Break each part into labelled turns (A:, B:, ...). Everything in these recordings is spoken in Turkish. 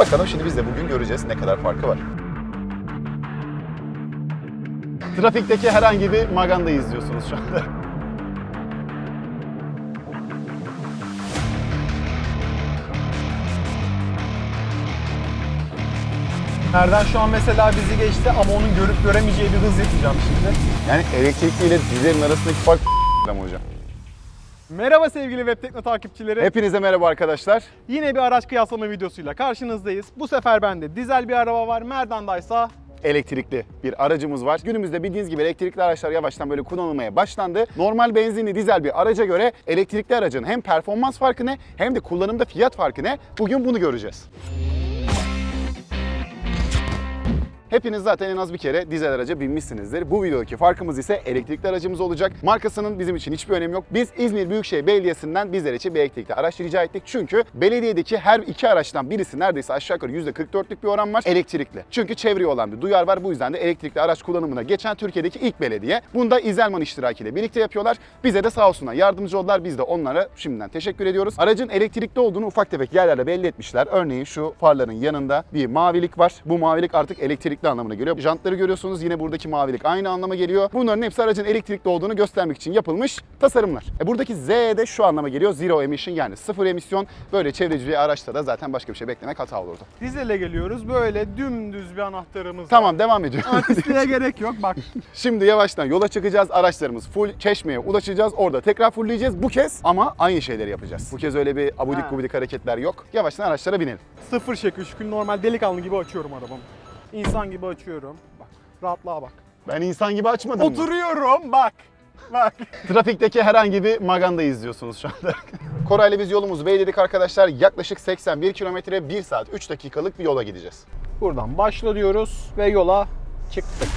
A: Bakalım şimdi biz de bugün göreceğiz ne kadar farkı var. Trafikteki herhangi bir maganda izliyorsunuz şu anda.
B: Nereden şu an mesela bizi geçti ama onun görüp göremeyeceği bir hız yapacağım şimdi.
A: Yani elektrikli ile dizelin arasındaki fark hocam.
B: Merhaba sevgili Web Tekno takipçileri.
A: Hepinize merhaba arkadaşlar.
B: Yine bir araç kıyaslama videosuyla karşınızdayız. Bu sefer bende dizel bir araba var. Merdan'daysa
A: elektrikli bir aracımız var. Günümüzde bildiğiniz gibi elektrikli araçlar yavaştan böyle kullanılmaya başlandı. Normal benzinli dizel bir araca göre elektrikli aracın hem performans farkı ne hem de kullanımda fiyat farkı ne? Bugün bunu göreceğiz. Hepiniz zaten en az bir kere dizel araca binmişsinizdir. Bu videodaki farkımız ise elektrikli aracımız olacak. Markasının bizim için hiçbir önemi yok. Biz İzmir Büyükşehir Belediyesi'nden bizler için bir elektrikli araç rica ettik. Çünkü belediyedeki her iki araçtan birisi neredeyse aşağı yukarı %44'lük bir oran var elektrikli. Çünkü çevreye olan bir duyar var. Bu yüzden de elektrikli araç kullanımına geçen Türkiye'deki ilk belediye. Bunu da İzelman iştirakiyle birlikte yapıyorlar. Bize de sağ olsunlar yardımcı oldular. Biz de onlara şimdiden teşekkür ediyoruz. Aracın elektrikli olduğunu ufak tefek yerlerle belli etmişler. Örneğin şu farların yanında bir mavilik var. Bu mavilik artık elektrikli anlamına geliyor. Jantları görüyorsunuz yine buradaki mavilik aynı anlama geliyor. Bunların hepsi aracın elektrikli olduğunu göstermek için yapılmış tasarımlar. E buradaki Z de şu anlama geliyor. Zero emission yani sıfır emisyon. Böyle çevreci bir araçta da zaten başka bir şey beklemek hata olurdu.
B: dizele geliyoruz. Böyle dümdüz bir anahtarımız var.
A: Tamam devam ediyorum.
B: Artistliğe gerek yok. Bak
A: Şimdi yavaştan yola çıkacağız. Araçlarımız full Çeşme'ye ulaşacağız. Orada tekrar fullleyeceğiz. Bu kez ama aynı şeyleri yapacağız. Bu kez öyle bir abudik gubidik hareketler yok. Yavaştan araçlara binelim.
B: sıfır şekil şükür normal delikanlı gibi açıyorum arabamı. İnsan gibi açıyorum. Bak rahatlığa bak.
A: Ben insan gibi açmadım mı?
B: Oturuyorum bak. Bak.
A: Trafikteki herhangi bir maganda izliyorsunuz şu anda. Koray'la biz yolumuzu belirledik arkadaşlar. Yaklaşık 81 kilometre 1 saat 3 dakikalık bir yola gideceğiz.
B: Buradan başla diyoruz ve yola çıktık.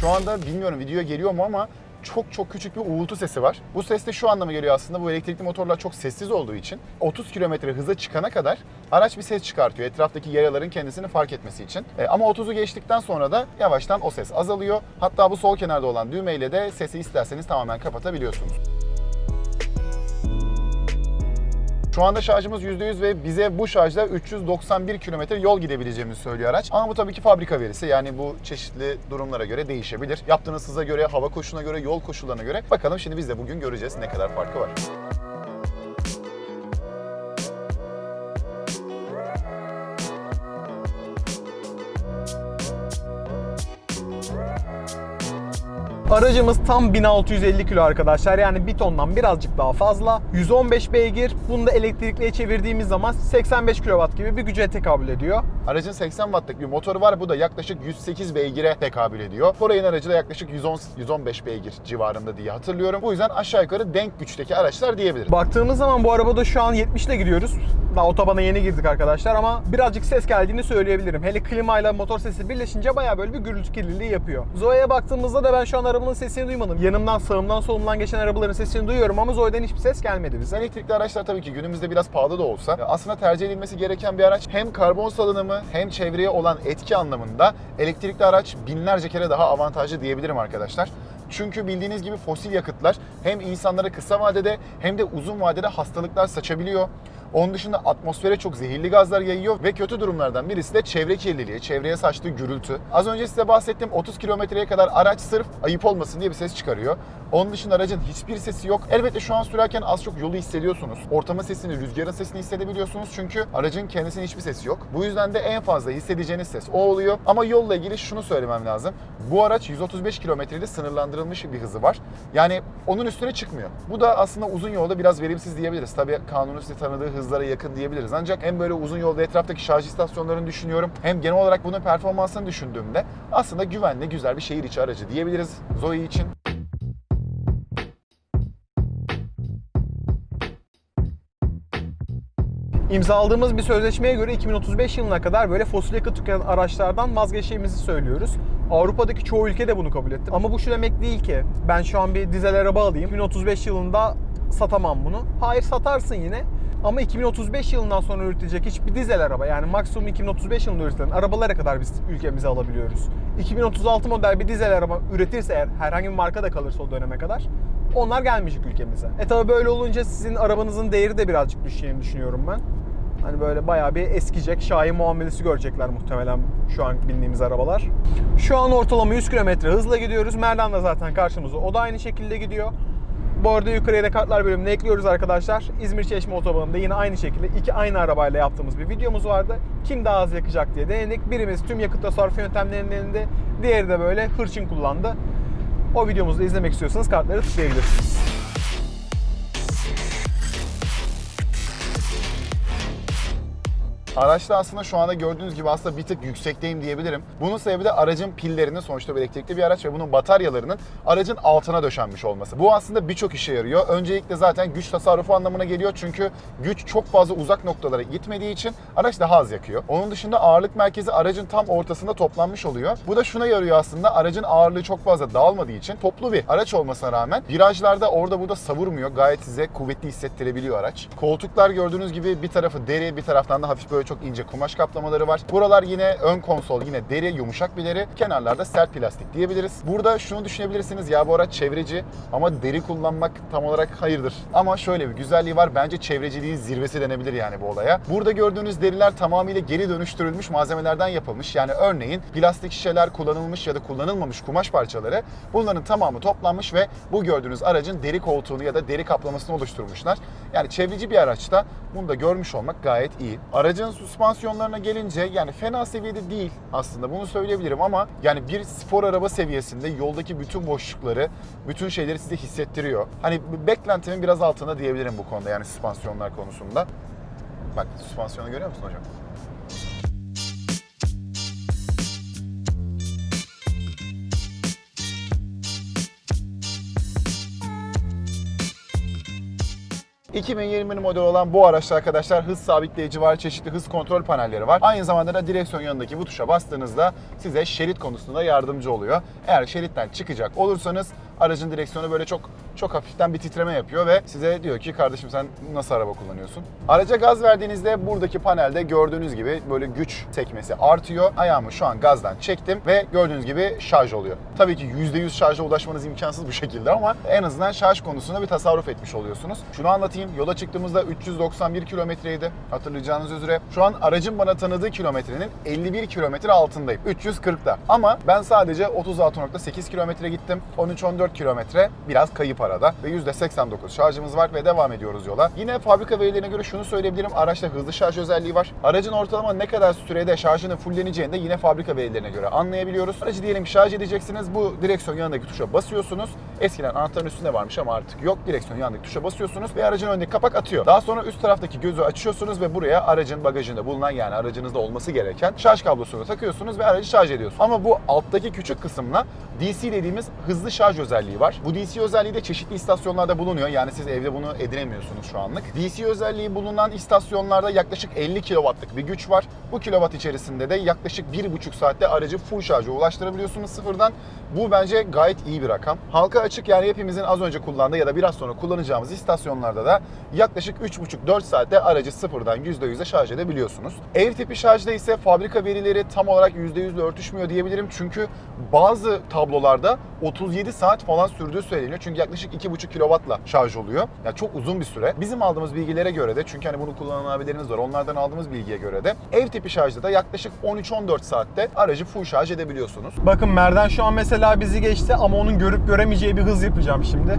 A: Şu anda bilmiyorum videoya geliyor mu ama çok çok küçük bir uğultu sesi var. Bu ses de şu anlama geliyor aslında bu elektrikli motorlar çok sessiz olduğu için 30 kilometre hıza çıkana kadar araç bir ses çıkartıyor etraftaki yayaların kendisini fark etmesi için. E, ama 30'u geçtikten sonra da yavaştan o ses azalıyor. Hatta bu sol kenarda olan düğmeyle de sesi isterseniz tamamen kapatabiliyorsunuz. Şu anda şarjımız %100 ve bize bu şarjla 391 kilometre yol gidebileceğimizi söylüyor araç. Ama bu tabii ki fabrika verisi. Yani bu çeşitli durumlara göre değişebilir. Yaptığınız hıza göre, hava koşuluna göre, yol koşullarına göre. Bakalım şimdi biz de bugün göreceğiz ne kadar farkı var.
B: Aracımız tam 1650 kilo arkadaşlar. Yani bir tondan birazcık daha fazla. 115 beygir. Bunu da elektrikliye çevirdiğimiz zaman 85 kW gibi bir güce tekabül ediyor.
A: Aracın 80 wattlık bir motoru var. Bu da yaklaşık 108 beygire tekabül ediyor. Foray'ın aracı da yaklaşık 110 115 beygir civarında diye hatırlıyorum. Bu yüzden aşağı yukarı denk güçteki araçlar diyebilirim.
B: Baktığımız zaman bu arabada şu an 70 ile gidiyoruz. Daha otobana yeni girdik arkadaşlar ama birazcık ses geldiğini söyleyebilirim. Hele klimayla motor sesi birleşince bayağı böyle bir gürültü kirliliği yapıyor. Zoe'ye baktığımızda da ben şu an arabanın sesini duymadım. Yanımdan, sağımdan, solumdan geçen arabaların sesini duyuyorum ama Zoe'den hiçbir ses gelmedi bize.
A: Elektrikli araçlar tabii ki günümüzde biraz pahalı da olsa aslında tercih edilmesi gereken bir araç. Hem karbon salınımı hem çevreye olan etki anlamında elektrikli araç binlerce kere daha avantajlı diyebilirim arkadaşlar. Çünkü bildiğiniz gibi fosil yakıtlar hem insanlara kısa vadede hem de uzun vadede hastalıklar saçabiliyor. Onun dışında atmosfere çok zehirli gazlar yayıyor ve kötü durumlardan birisi de çevre kirliliği, çevreye saçtığı gürültü. Az önce size bahsettiğim 30 kilometreye kadar araç sırf ayıp olmasın diye bir ses çıkarıyor. Onun dışında aracın hiçbir sesi yok. Elbette şu an sürerken az çok yolu hissediyorsunuz. Ortama sesini, rüzgarın sesini hissedebiliyorsunuz çünkü aracın kendisinin hiçbir sesi yok. Bu yüzden de en fazla hissedeceğiniz ses o oluyor. Ama yolla ilgili şunu söylemem lazım. Bu araç 135 kilometrede sınırlandırılmış bir hızı var. Yani onun üstüne çıkmıyor. Bu da aslında uzun yolda biraz verimsiz diyebiliriz. Tabii kanunun size tanıdığı hızlara yakın diyebiliriz. Ancak hem böyle uzun yolda etraftaki şarj istasyonlarını düşünüyorum hem genel olarak bunun performansını düşündüğümde aslında güvenli, güzel bir şehir içi aracı diyebiliriz Zoe için.
B: İmzaladığımız bir sözleşmeye göre 2035 yılına kadar böyle fosil yakıt tüketen araçlardan vazgeçeceğimizi söylüyoruz. Avrupa'daki çoğu ülke de bunu kabul etti. Ama bu şu demek değil ki ben şu an bir dizel araba alayım. 2035 yılında satamam bunu. Hayır satarsın yine. Ama 2035 yılından sonra üretilecek hiçbir dizel araba yani maksimum 2035 yılında üretilen arabalara kadar biz ülkemize alabiliyoruz. 2036 model bir dizel araba üretirse eğer herhangi bir marka da kalırsa o döneme kadar onlar gelmeyecek ülkemize. E tabi böyle olunca sizin arabanızın değeri de birazcık düşeceğini düşünüyorum ben. Hani böyle bayağı bir eskiyecek, Şahin muamelesi görecekler muhtemelen şu an bindiğimiz arabalar. Şu an ortalama 100 km hızla gidiyoruz. Merdan da zaten karşımızda. O da aynı şekilde gidiyor. Bu arada yukarıya da kartlar bölümüne ekliyoruz arkadaşlar. İzmir Çeşme Otobanı'nda yine aynı şekilde iki aynı arabayla yaptığımız bir videomuz vardı. Kim daha az yakacak diye denedik. Birimiz tüm yakıt tasarrufu yöntemlerinin elinde, diğeri de böyle hırçın kullandı. O videomuzu da izlemek istiyorsanız kartları tıklayabilirsiniz.
A: Araçta aslında şu anda gördüğünüz gibi aslında bir tık yüksekteyim diyebilirim. Bunun sebebi de aracın pillerinin sonuçta bir elektrikli bir araç ve bunun bataryalarının aracın altına döşenmiş olması. Bu aslında birçok işe yarıyor. Öncelikle zaten güç tasarrufu anlamına geliyor çünkü güç çok fazla uzak noktalara gitmediği için araç daha az yakıyor. Onun dışında ağırlık merkezi aracın tam ortasında toplanmış oluyor. Bu da şuna yarıyor aslında aracın ağırlığı çok fazla dağılmadığı için toplu bir araç olmasına rağmen virajlarda orada burada savurmuyor. Gayet size kuvvetli hissettirebiliyor araç. Koltuklar gördüğünüz gibi bir tarafı deri bir taraftan da hafif böyle çok ince kumaş kaplamaları var. Buralar yine ön konsol yine deri yumuşak bir deri. Kenarlarda sert plastik diyebiliriz. Burada şunu düşünebilirsiniz ya bu araç çevreci ama deri kullanmak tam olarak hayırdır. Ama şöyle bir güzelliği var. Bence çevreciliğin zirvesi denebilir yani bu olaya. Burada gördüğünüz deriler tamamıyla geri dönüştürülmüş malzemelerden yapılmış. Yani örneğin plastik şişeler kullanılmış ya da kullanılmamış kumaş parçaları bunların tamamı toplanmış ve bu gördüğünüz aracın deri koltuğunu ya da deri kaplamasını oluşturmuşlar. Yani çevreci bir araçta bunu da görmüş olmak gayet iyi. Aracın süspansiyonlarına gelince yani fena seviyede değil aslında bunu söyleyebilirim ama yani bir spor araba seviyesinde yoldaki bütün boşlukları, bütün şeyleri size hissettiriyor. Hani beklentimin biraz altında diyebilirim bu konuda yani süspansiyonlar konusunda. Bak süspansiyonu görüyor musun hocam? ...2020 model olan bu araçta arkadaşlar hız sabitleyici var, çeşitli hız kontrol panelleri var. Aynı zamanda da direksiyon yanındaki bu tuşa bastığınızda size şerit konusunda yardımcı oluyor. Eğer şeritten çıkacak olursanız aracın direksiyonu böyle çok çok hafiften bir titreme yapıyor ve size diyor ki kardeşim sen nasıl araba kullanıyorsun? Araca gaz verdiğinizde buradaki panelde gördüğünüz gibi böyle güç sekmesi artıyor. Ayağımı şu an gazdan çektim ve gördüğünüz gibi şarj oluyor. Tabii ki %100 şarja ulaşmanız imkansız bu şekilde ama en azından şarj konusunda bir tasarruf etmiş oluyorsunuz. Şunu anlatayım. Yola çıktığımızda 391 kilometreydi hatırlayacağınız üzere. Şu an aracın bana tanıdığı kilometrenin 51 kilometre altındayım. 340'da. Ama ben sadece 36.8 kilometre gittim. 13-14 kilometre biraz kayıp arada ve %89 şarjımız var ve devam ediyoruz yola. Yine fabrika verilerine göre şunu söyleyebilirim. Araçta hızlı şarj özelliği var. Aracın ortalama ne kadar sürede şarjının fulleneceğini de yine fabrika verilerine göre anlayabiliyoruz. Aracı diyelim şarj edeceksiniz. Bu direksiyon yanındaki tuşa basıyorsunuz. Eskiden anahtarın üstünde varmış ama artık yok. Direksiyon yanındaki tuşa basıyorsunuz ve aracın önündeki kapak atıyor. Daha sonra üst taraftaki gözü açıyorsunuz ve buraya aracın bagajında bulunan yani aracınızda olması gereken şarj kablosunu takıyorsunuz ve aracı şarj ediyorsunuz. Ama bu alttaki küçük kısımla DC dediğimiz hızlı şarj özelliği var. Bu DC özelliği de çeşitli istasyonlarda bulunuyor. Yani siz evde bunu edinemiyorsunuz şu anlık. DC özelliği bulunan istasyonlarda yaklaşık 50 kW'lık bir güç var. Bu kilowatt içerisinde de yaklaşık 1,5 saatte aracı full şarja ulaştırabiliyorsunuz sıfırdan. Bu bence gayet iyi bir rakam. Halka açık yani hepimizin az önce kullandığı ya da biraz sonra kullanacağımız istasyonlarda da yaklaşık 3,5-4 saatte aracı sıfırdan %100'e şarj edebiliyorsunuz. Ev tipi şarjda ise fabrika verileri tam olarak %100'le örtüşmüyor diyebilirim. Çünkü bazı tablolarda 37 saat falan sürdüğü söyleniyor. Çünkü yaklaşık 2,5 kW'la şarj oluyor. Yani çok uzun bir süre. Bizim aldığımız bilgilere göre de çünkü hani bunu kullanan var. Onlardan aldığımız bilgiye göre de ev tipi şarjda da yaklaşık 13-14 saatte aracı full şarj edebiliyorsunuz.
B: Bakın Merdan şu an mesela bizi geçti ama onun görüp göremeyeceği bir hız yapacağım şimdi.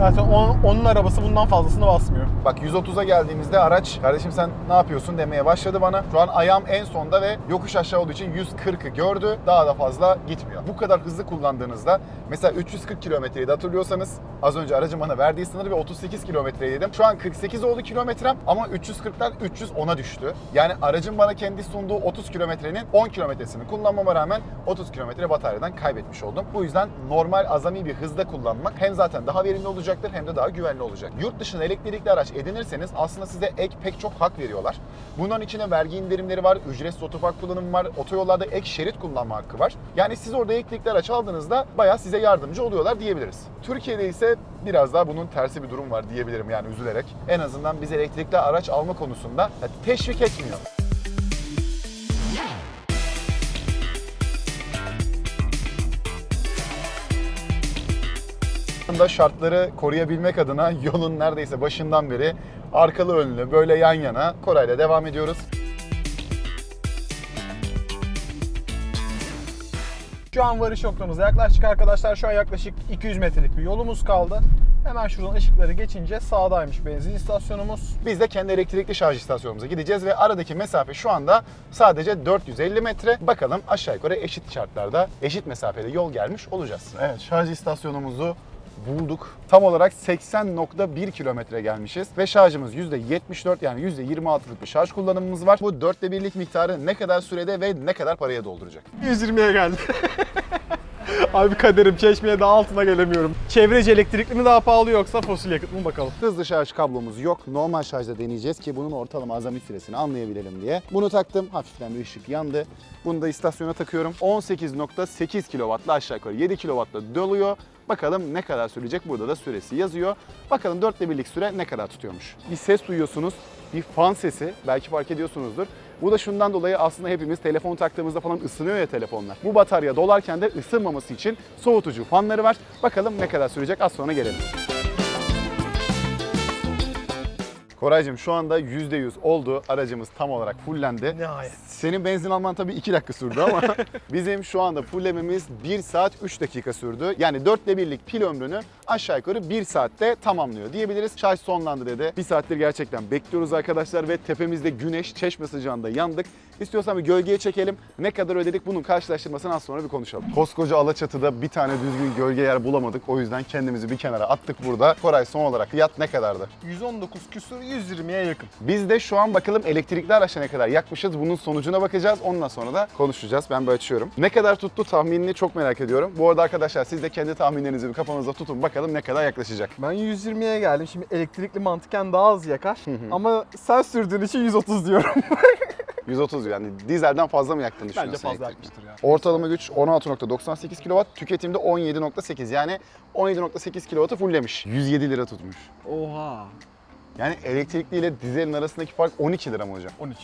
B: Zaten onun, onun arabası bundan fazlasını basmıyor.
A: Bak 130'a geldiğimizde araç kardeşim sen ne yapıyorsun demeye başladı bana. Şu an ayağım en sonda ve yokuş aşağı olduğu için 140'ı gördü. Daha da fazla gitmiyor. Bu kadar hızlı kullandığınızda mesela 340 kilometreyi de hatırlıyorsanız az önce aracın bana verdiği sınırı ve 38 kilometreydim. Şu an 48 oldu kilometrem ama 340'tan 310'a düştü. Yani aracın bana kendi sunduğu 30 kilometrenin 10 kilometresini kullanmama rağmen 30 kilometre bataryadan kaybetmiş oldum. Bu yüzden normal azami bir hızda kullanmak hem zaten daha verimli olacaktır hem de daha güvenli olacak. Yurt dışında elektrikli araç edinirseniz aslında size ek pek çok hak veriyorlar. Bunların içine vergi indirimleri var, ücretsiz otopark kullanımı var, otoyollarda ek şerit kullanma hakkı var. Yani siz orada elektrikli araç aldığınızda bayağı size yardımcı oluyorlar diyebiliriz. Türkiye'de ise biraz daha bunun tersi bir durum var diyebilirim yani üzülerek. En azından biz elektrikli araç alma konusunda teşvik etmiyor. Da şartları koruyabilmek adına yolun neredeyse başından beri arkalı önlü böyle yan yana Koray'la devam ediyoruz.
B: Şu an varış noktamıza yaklaştık arkadaşlar. Şu an yaklaşık 200 metrelik bir yolumuz kaldı. Hemen şuradan ışıkları geçince sağdaymış benzin istasyonumuz.
A: Biz de kendi elektrikli şarj istasyonumuza gideceğiz ve aradaki mesafe şu anda sadece 450 metre. Bakalım aşağı yukarı eşit şartlarda, eşit mesafede yol gelmiş olacağız. Evet, şarj istasyonumuzu bulduk. Tam olarak 80.1 kilometre gelmişiz ve şarjımız %74 yani %26'lık bir şarj kullanımımız var. Bu dörtte birlik miktarı ne kadar sürede ve ne kadar paraya dolduracak?
B: 120'ye geldi. Abi kaderim çeşmeye daha altına gelemiyorum. Çevreci elektrikli mi daha pahalı yoksa fosil yakıt mı bakalım.
A: Hızlı şarj kablomuz yok. Normal şarjda deneyeceğiz ki bunun ortalama azami süresini anlayabilelim diye. Bunu taktım. Hafiften bir ışık yandı. Bunu da istasyona takıyorum. 18.8 kW'la aşağı yukarı 7 kW'la doluyor. Bakalım ne kadar sürecek? Burada da süresi yazıyor. Bakalım 4 birlik süre ne kadar tutuyormuş. Bir ses duyuyorsunuz. Bir fan sesi. Belki fark ediyorsunuzdur. Bu da şundan dolayı aslında hepimiz telefon taktığımızda falan ısınıyor ya telefonlar. Bu batarya dolarken de ısınmaması için soğutucu fanları var. Bakalım ne kadar sürecek az sonra gelelim. Koraycığım şu anda %100 oldu. Aracımız tam olarak fullendi.
B: Nihayet.
A: Senin benzin alman tabii 2 dakika sürdü ama bizim şu anda fullememiz 1 saat 3 dakika sürdü. Yani 4'te birlik pil ömrünü aşağı yukarı 1 saatte tamamlıyor diyebiliriz. Şarj sonlandı dedi. 1 saattir gerçekten bekliyoruz arkadaşlar ve tepemizde güneş çeşme sıcağında yandık. İstiyorsan bir gölgeye çekelim. Ne kadar ödedik bunun karşılaştırmasını az sonra bir konuşalım. Koskoca Alaçatı'da bir tane düzgün gölge yer bulamadık. O yüzden kendimizi bir kenara attık burada. Koray son olarak fiyat ne kadardı?
B: 119 küsur 120'ye yakın.
A: Biz de şu an bakalım elektrikli araçla ne kadar yakmışız. Bunun sonucuna bakacağız. Ondan sonra da konuşacağız. Ben böyle açıyorum. Ne kadar tuttu tahminini çok merak ediyorum. Bu arada arkadaşlar siz de kendi tahminlerinizi bir kafanızda tutun. Bakalım ne kadar yaklaşacak.
B: Ben 120'ye geldim. Şimdi elektrikli mantıken daha az yakar. Ama sen sürdüğün için 130 diyorum.
A: 130 yani dizelden fazla mı yaktığını düşünüyorsun?
B: Bence fazla yakmıştır ya.
A: Ortalama güç 16.98 kW, tüketimde 17.8 yani 17.8 kW'ı fulllemiş. 107 lira tutmuş.
B: Oha.
A: Yani elektrikli ile dizelin arasındaki fark 12 lira mı hocam?
B: 13.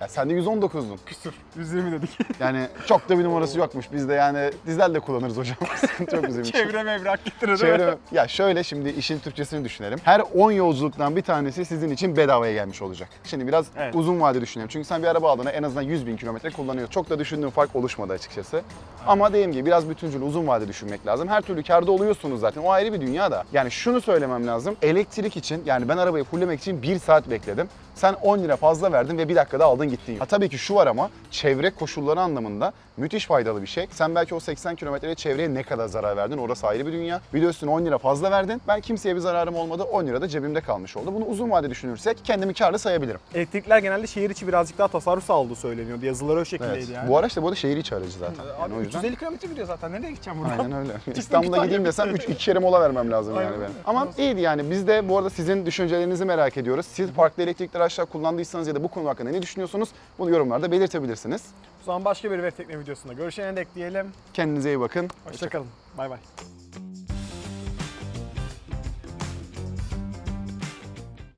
A: Ya sen de 119'dun.
B: Küsur. 120 dedik.
A: Yani çok da bir numarası yokmuş. Biz de yani dizel de kullanırız hocam. Yok bizim için.
B: Çevre mevrak getirir?
A: Çevre, ya şöyle şimdi işin Türkçesini düşünelim. Her 10 yolculuktan bir tanesi sizin için bedavaya gelmiş olacak. Şimdi biraz
B: Evet.
A: uzun vade düşünelim. Çünkü sen bir araba aldığında en azından 100 bin kilometre kullanıyorsun. Çok da düşündüğün fark oluşmadı açıkçası. Ama dediğim gibi biraz bütüncül uzun vade düşünmek lazım. Her türlü karda oluyorsunuz zaten. O ayrı bir dünya da. Yani şunu söylemem lazım. Elektrik için yani ben arabayı fulllemek için 1 saat bekledim. Sen 10 lira fazla verdin ve bir dakikada aldın gittin. Ha tabii ki şu var ama çevre koşulları anlamında müthiş faydalı bir şey. Sen belki o 80 kilometrede çevreye ne kadar zarar verdin orası ayrı bir dünya. Bir de üstüne 10 lira fazla verdin. Ben kimseye bir zararım olmadı. 10 lira da cebimde kalmış oldu. Bunu uzun vade düşünürsek kendimi karlı sayabilirim.
B: Elektrikler genelde şehir içi birazcık daha tasarruf sağladığı söyleniyordu. Yazıları o şekildeydi
A: Evet.
B: yani.
A: Bu araç da bu arada şehir içi aracı zaten. Yani
B: Abi
A: o yüzden
B: 350 kilometre gidiyor zaten. Nereye gideceğim buradan?
A: Aynen öyle. İstanbul'a gideyim desem
B: bitti.
A: 3 iki kere mola vermem lazım
B: Aynen
A: yani benim. Ama iyiydi yani. Biz de bu arada sizin düşüncelerinizi merak ediyoruz. Siz farklı elektrikli araçlar kullandıysanız ya da bu konu hakkında ne düşünüyorsunuz? Bunu yorumlarda belirtebilirsiniz.
B: O zaman başka bir web tekne videosunda görüşene dek diyelim.
A: Kendinize iyi bakın.
B: Hoşçakalın. Bay bay.